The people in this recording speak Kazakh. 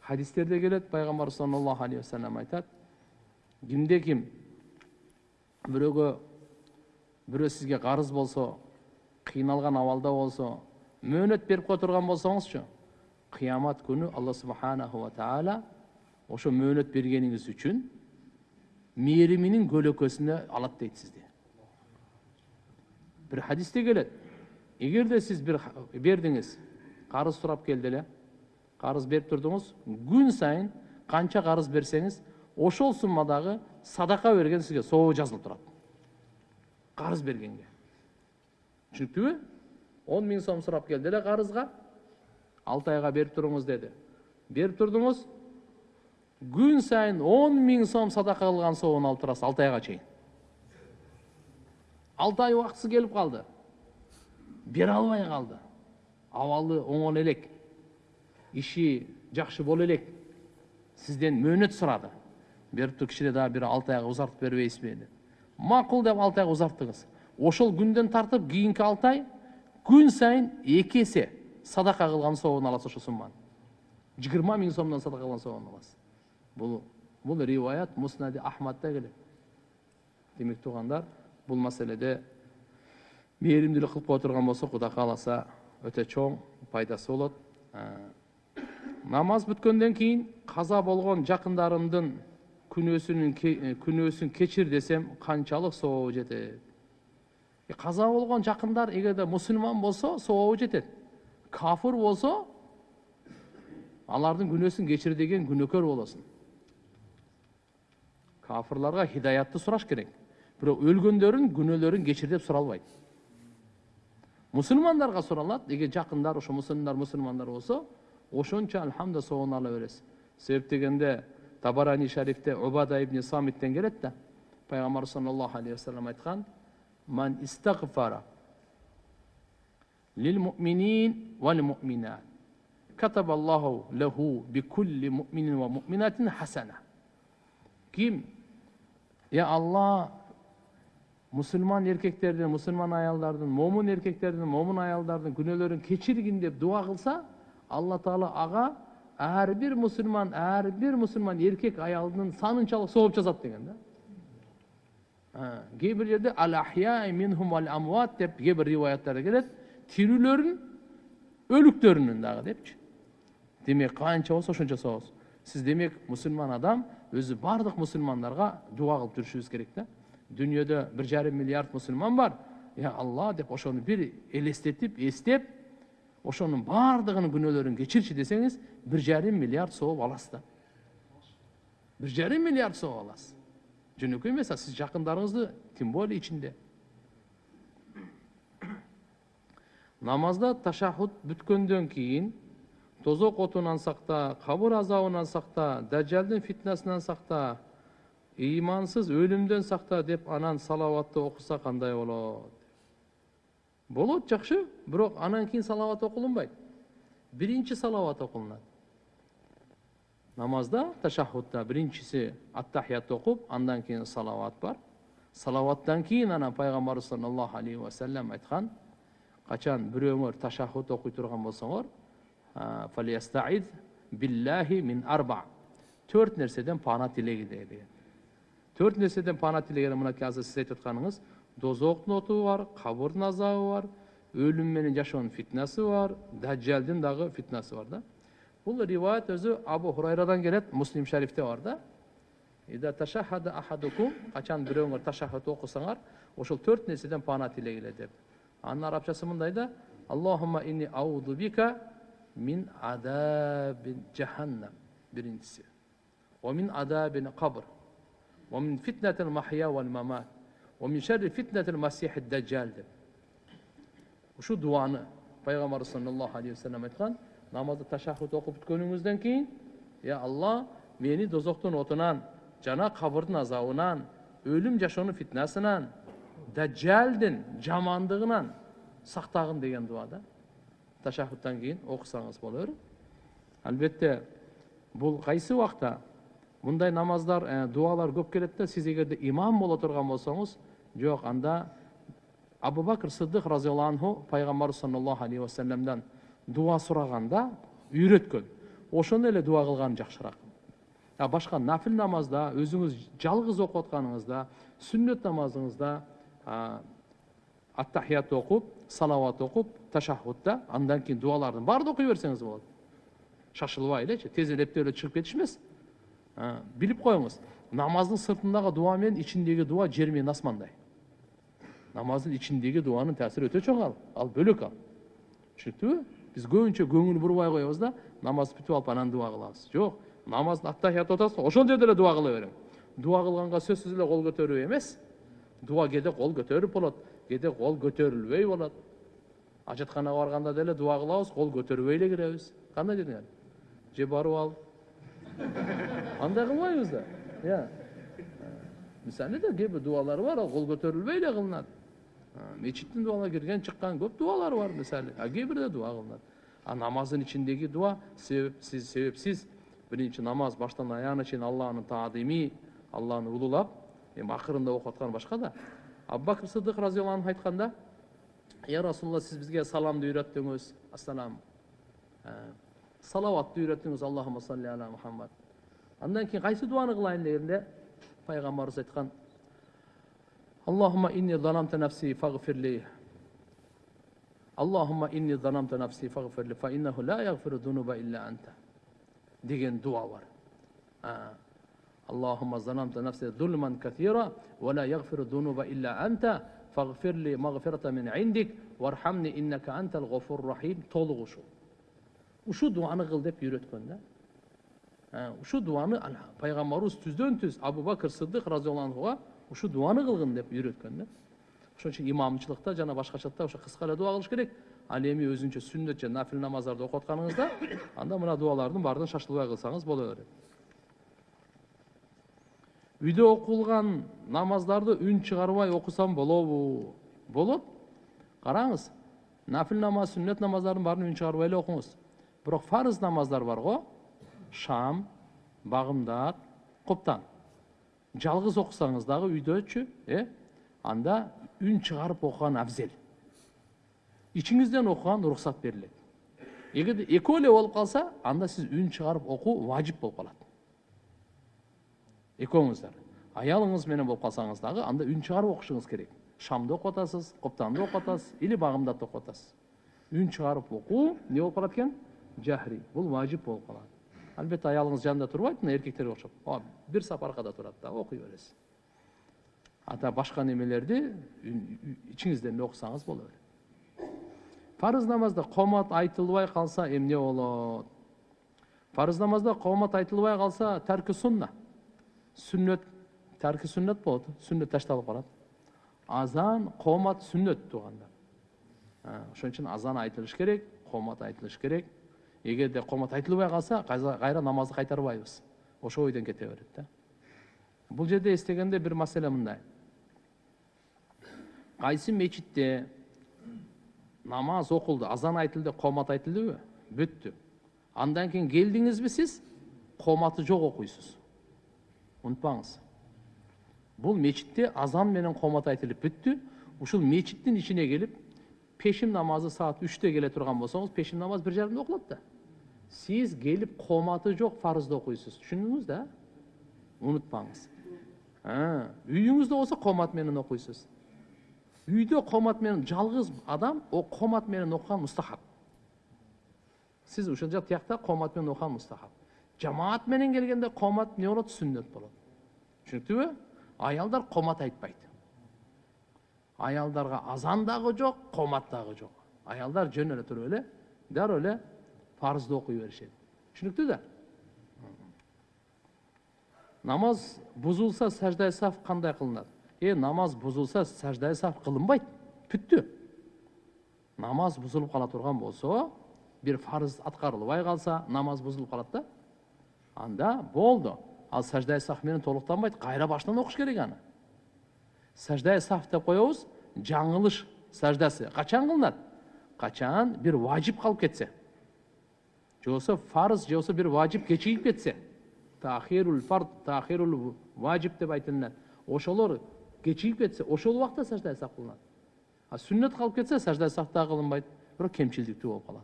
хадистерде келет пайгамбарыбыз саллаллаху алейхи вассалам айтат кимде ким бирөөгө бирөө сизге карыз болсо кыйналган абалда болсо мөөнөт берип кое турган болсоңузчу кыямат күнү алла субханаху ва таала ошо мөөнөт бергениңиз үчүн мээриминин көлөкөсүнө алат дейт сизди бир хадисте келет эгерде сиз бир бердиңиз карыз сурап келди эле карыз берип турдуңуз күн сайын канча карыз берсеңиз ошол суммадагы садака берген сизге сообу жазылып турат карыз бергенге. Түшүнүктүүбү он миң сом сурап келди эле карызга алты айга берип туруңуз деди берип турдуңуз күн сайын он миң сом садака кылган сообун алып турасыз алты айга чейин алты ай убактысы келип калды бере албай калды абалы оңоно элек иши жакшы боло элек сизден мөөнөт сурады бериптир кичине дагы бир алты айга узартып бербейсизби деп макул деп алты айга узарттыңыз ошол күндөн тартып кийинки алты ай күн сайын эки эсе садака кылган сообун аласыз ошол сумманы. Жыйырма миң сомдон садака кылган сообун аласыз. Бул бул риваят муснади ахмадда келет демек туугандар бул маселеде мээримдүүлүк кылып кое турган болсок кудай кааласа өтө чоң пайдасы болот намаз бүткөндөн кийин каза болгон жакындарымдын күнөөсүнүн күнөөсүн кечир десем канчалык сообу жетет каза болгон жакындар эгерде мусулман болсо сообу жетет кафыр болсо алардын күнөөсүн кечир деген күнөөкөр болосуң кафырларга хидаятты сураш керек. Бирок өлгөндөрүн күнөөлөрүн кечир деп суралбайт мусулмандарга суралат эгер жакындар ошо мусулмандар мусулмандар o'shanchalik hamda savolarla berasiz sevib deganda tabarani sharifda ubada ibn samitdan keladida payg'ambar sollallohu alayhi vasallam aytgan man istag'fara lil mu'minin val mu'minat. Kataballohu lahu bi kulli mu'minin va mu'minatin hasana kim ya Alloh musulmon erkaklardan musulmon ayollardan mo'min erkaklardan mo'min ayollardan gunohlarini kechirgin deb duo qilsa алла бир мусулман ар бир мусулман эркек аялдын санынчалык сооп жазат деген да кээ бир жерде ал минхум вал амват деп кээ бир риваяттарда келет тирүүлөрүн өлүктөрүнүн дагы депчи демек канча болсо ошончо сообуз сиз демек мусулман адам өзү баардык мусулмандарга дуа кылып жүрүшүбүз керек да дүйнөдө бир жарым миллиард мусулман бар я алла деп ошону бир элестетип эстеп ошонун баардыгынын күнөөлөрүн кечирчи десеңиз бир жарым миллиард сооп аласыз да бир жарым миллиард сооп аласыз жөнөкөй эмес а сиз жакындарыңызды тем более ичинде намазда ташахуд бүткөндөн кийин тозок отунан сакта кабыр азабынан сакта дажжалдын фитнасынан сакта ыймансыз өлүмдөн сакта деп анан салаватты окуса кандай болот болот жакшы. Бирок анан кийин салават окулунбайт. Биринчи салават окулунат. Намазда ташахудда биринчиси аттахиятты окуп андан кийин салават бар. Салаваттан кийин анан пайгамбарыбыз саллаллаху алейхи вассалам айткан качан бирөөңөр ташахуд окуй турган болсоңор биллахи мин арба төрт нерседен пана тилегиле деген төрт нерседен пана тилегени мынакей азыр сиз айтып атканыңыз дозоктун оту бар кабырдын азабы бар өлүм менен жашоонун фитнасы бар дажжалдын дагы фитнасы бар да бул риваят өзү абу хурайрадан келет муслим шарифте бар да ида ташахада ахадукум качан бирөөңөр ташахат окусаңар ошол төрт нерседен пана тилегиле деп анын арабчасы мындай да аллахума инни ауду бика мин адаби жаханнам биринчиси мин адабин кабр мин махья мамат ومن شر فتنة المسيح الدجال деп ушу дуаны пайгамбарыбыз саллаллаху алейхи вассалам айткан намазды ташахуд окуп бүткөнүңүздөн кийин я алла мени дозоктун отунан жана кабырдын азабынан өлүм жашоонун фитнасынан даджалдын жамандыгынан сактагын деген дуа да ташахудтан кийин окусаңыз боло берет албетте бул кайсы убакта мындай намаздар дуалар көп келет да сиз эгерде имам боло турган болсоңуз жок анда абу бакыр сыдык разиаллаху анху пайгамбарыбыз саллаллаху алейхи вассаламдан дуа сураганда үйрөткөн ошону эле дуба кылган жакшыраак а башка нафил намазда өзүңүз жалгыз окуп атканыңызда сүннөт намазыңызда аттахият окуп салават окуп ташахудда андан кийин дубалардын баарын окуй берсеңиз болот шашылбай элечи тез эле эптеп эле чыгып кетиш эмес билип коюңуз намаздын сыртындагы дуба менен ичиндеги дуба жер менен асмандай намаздын ичиндеги дубанын таасири өтө чоң ал ал бөлөк ал түшүнүктүбү биз көбүнчө көңүл бурбай коебуз да намаз бүтүп алып анан дуба кылабыз жок намаздын аттахиятты атасыз ошол жерде эле дуба кыла бериң дуба кылганга сөзсүз эле кол көтөрүү эмес дуба кээде кол көтөрүп болот кээде кол көтөрүлбөй болот ажатканага барганда деле дуба кылабыз кол көтөрбөй эле киребиз кандай дедиңер же барып алып андай кылбайбыз да иә мисалы да кээ бир дубалар бар ал кол көтөрүлбөй эле кылынат мечиттин дубаларына кирген чыккан көп дубалар бар мисалы а кээ бирде дуба кылынат а намаздын ичиндеги дуба себепсиз себепсиз биринчи намаз баштан аягына чейин алланы таадими алланы улуулап эми акырында окуп аткан башка да абу бакыр сыдык разиаллаху анху айтканда я расулалла сиз бизге саламды үйрөттүңүз ассалам салаватты үйрөттүңүз аллахума салли аля мухаммад андан кийин кайсы дубаны кылайын дегенде пайгамбарыбыз اللهم إني ظلمت نفسي فاغفر لي. اللهم إني ظلمت نفسي فاغفر لي. فإنه لا يغفر الذنوب إلا أنت. ديجن دعور آه. اللهم ظلمت نفسي ظلما كثيرا ولا يغفر الذنوب إلا أنت. فاغفر لي مغفرة من عندك. وارحمني إنك أنت الغفور الرحيم. تلغشو وشو. دعاء O şu duanı kıl deyip وشو دعاء şu duanı Peygamberimiz tüzden أبو بكر Bakır رضي الله عنه ушул дуаны кылгын деп үйрөткөн да. Ошон үчүн имамчылыкта жана башкачада ошо кыска эле дуа кылыш керек. Ал эми өзүнчө сүннөт же нафил намаздарды окуп атканыңызда анда мына дуалардын баарын шашылбай кылсаңыз боло берет. Үйдө окулган намаздарды үн чыгарбай окусам болобу болот. Караңыз нафил намаз сүннөт намаздардын баарын үн чыгарбай эле окуңуз. Бирок фарыз намаздар бар го. Шам багымдак коптан жалгыз окусаңыз дагы үйдөчү э анда үн чыгарып окуган абзел ичиңизден окуган уруксат берилет эгерде экөө эле болуп калса анда сиз үн чыгарып окуу важип болуп калат экөөңүздөр аялыңыз менен болуп калсаңыз дагы анда үн чыгарып окушуңуз керек. Шамды окуп атасыз коптанды окуп атасыз или багымдатты окуп атасыз үн чыгарып окуу эмне болуп калат экен жахри бул важип болуп калат албетте аялыңыз жанында турбайт мына эркектерге окшоп бир сап аркада турат да окуй бересиз ата башка немелерди ичиңизден эле окусаңыз боло берет фарыз намазда комат айтылбай калса эмне болот фарыз намазда комат айтылбай калса тарки сунна сүннөт тарки сүннөт болот сүннөт ташталып калат азан комат сүннөт туугандар ошон үчүн азан айтылыш керек комат айтылыш керек эгерде комат айтылбай калса кайра намазды кайтарбайбыз ошол ойдон кете берет да. Бул жерде эстегенде бир маселе мындай. Кайсы мечитте намаз окулду азан айтылды комат айтылдыбы бүттү андан кийин келдиңизби сиз коматы жок окуйсуз унутпаңыз бул мечитте азан менен комат айтылып бүттү ушул мечиттин ичине келип пешим намазы саат үчтө келе турган болсоңуз пешим намаз бир жарымда окулат да сиз келип коматы жок фарызды окуйсуз түшүндүңүз да унутпаңыз үйүңүздө болсо комат менен окуйсуз үйдө комат менен жалгыз адам о комат менен окуган мустахаб сиз ушул жак тиякта комат менен окуган мустахаб жамаат менен келгенде комат эмне болот сүннөт болот түшүнүктүбү аялдар комат айтпайт аялдарга азан дагы жок комат дагы жок аялдар жөн эле туруп эле дароо эле фарызды окуй беришет түшүнүктүү да намаз бузулса саждай саф кандай кылынат э намаз бузулса саждай саф кылынбайт бүттү намаз бузулуп кала турган болсо бир фарыз аткарылбай калса намаз бузулуп калат да анда болду ал саждай саф менен толуктанбайт кайра башынан окуш керек аны саждай саф деп коебуз жаңылыш саждасы качан кылынат качан бир важип калып кетсе же болбосо фарыз же болбосо бир важип кечигип кетсе тахирул фард тахирул важип деп айтылат ошолор кечигип кетсе ошол убакта саждай саф кылынат а сүннөт калып кетсе саждай саф дагы кылынбайт бирок кемчилдиктүү болуп калат